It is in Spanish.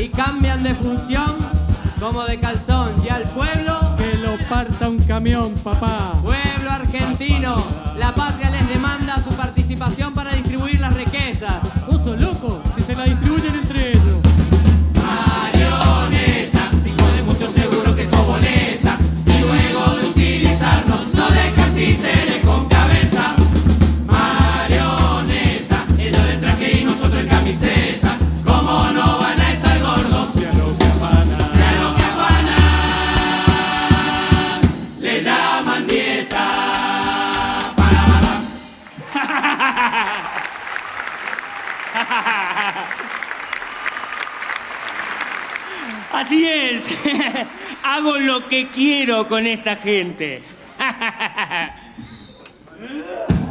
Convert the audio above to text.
y cambian de función como de calzón. Y al pueblo, Que lo parta un camión, papá. pueblo argentino, la patria les demanda su participación para distribuir las riquezas. ¿Vos sos loco? Si se la distribuyen entre ellos. Marioneta, si jode mucho seguro que sos boleta. Y luego de utilizarnos, no dejan Así es, hago lo que quiero con esta gente.